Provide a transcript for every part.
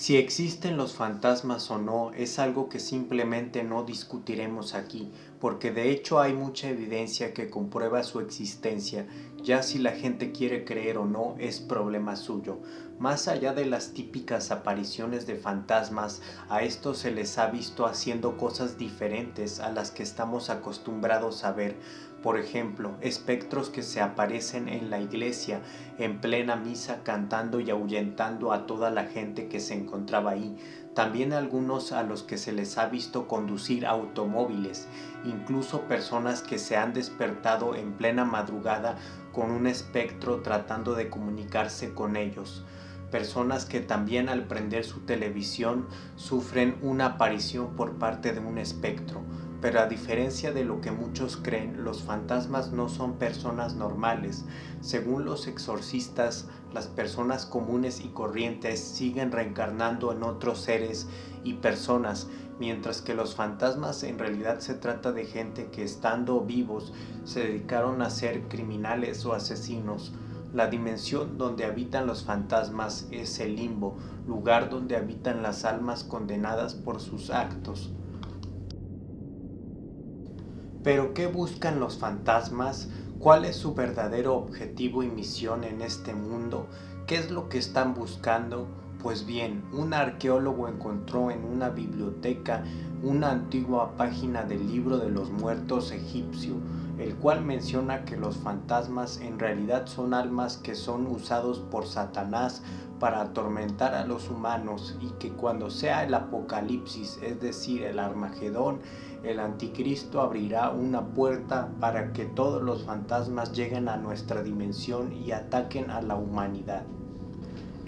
Si existen los fantasmas o no es algo que simplemente no discutiremos aquí, porque de hecho hay mucha evidencia que comprueba su existencia, ya si la gente quiere creer o no es problema suyo. Más allá de las típicas apariciones de fantasmas, a estos se les ha visto haciendo cosas diferentes a las que estamos acostumbrados a ver, por ejemplo, espectros que se aparecen en la iglesia en plena misa cantando y ahuyentando a toda la gente que se encontraba ahí. También algunos a los que se les ha visto conducir automóviles, incluso personas que se han despertado en plena madrugada con un espectro tratando de comunicarse con ellos personas que también al prender su televisión sufren una aparición por parte de un espectro. Pero a diferencia de lo que muchos creen, los fantasmas no son personas normales. Según los exorcistas, las personas comunes y corrientes siguen reencarnando en otros seres y personas, mientras que los fantasmas en realidad se trata de gente que estando vivos se dedicaron a ser criminales o asesinos. La dimensión donde habitan los fantasmas es el limbo, lugar donde habitan las almas condenadas por sus actos. Pero ¿qué buscan los fantasmas? ¿Cuál es su verdadero objetivo y misión en este mundo? ¿Qué es lo que están buscando? Pues bien, un arqueólogo encontró en una biblioteca una antigua página del libro de los muertos egipcio, el cual menciona que los fantasmas en realidad son almas que son usados por Satanás para atormentar a los humanos y que cuando sea el apocalipsis, es decir, el Armagedón, el anticristo abrirá una puerta para que todos los fantasmas lleguen a nuestra dimensión y ataquen a la humanidad.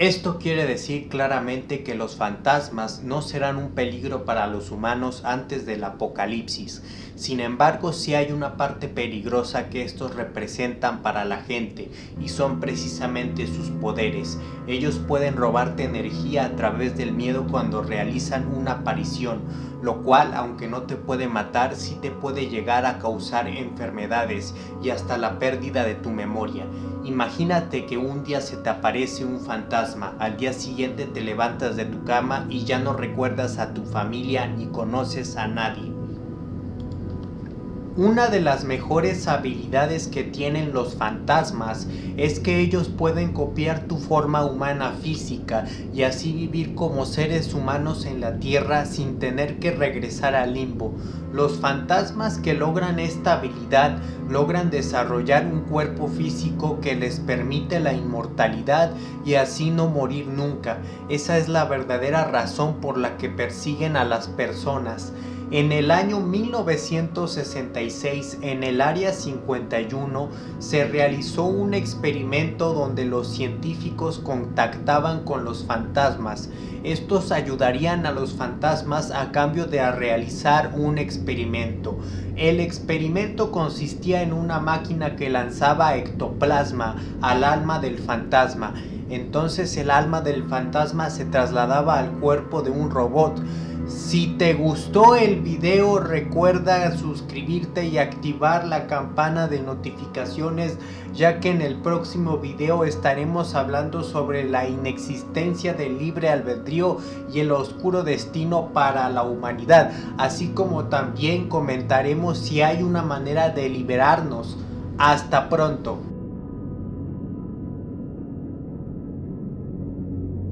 Esto quiere decir claramente que los fantasmas no serán un peligro para los humanos antes del apocalipsis. Sin embargo, sí hay una parte peligrosa que estos representan para la gente y son precisamente sus poderes. Ellos pueden robarte energía a través del miedo cuando realizan una aparición, lo cual aunque no te puede matar, sí te puede llegar a causar enfermedades y hasta la pérdida de tu memoria. Imagínate que un día se te aparece un fantasma, al día siguiente te levantas de tu cama y ya no recuerdas a tu familia ni conoces a nadie. Una de las mejores habilidades que tienen los fantasmas es que ellos pueden copiar tu forma humana física y así vivir como seres humanos en la tierra sin tener que regresar al limbo. Los fantasmas que logran esta habilidad logran desarrollar un cuerpo físico que les permite la inmortalidad y así no morir nunca. Esa es la verdadera razón por la que persiguen a las personas. En el año 1966, en el Área 51, se realizó un experimento donde los científicos contactaban con los fantasmas. Estos ayudarían a los fantasmas a cambio de realizar un experimento. El experimento consistía en una máquina que lanzaba ectoplasma al alma del fantasma. Entonces el alma del fantasma se trasladaba al cuerpo de un robot. Si te gustó el video recuerda suscribirte y activar la campana de notificaciones ya que en el próximo video estaremos hablando sobre la inexistencia del libre albedrío y el oscuro destino para la humanidad así como también comentaremos si hay una manera de liberarnos. Hasta pronto.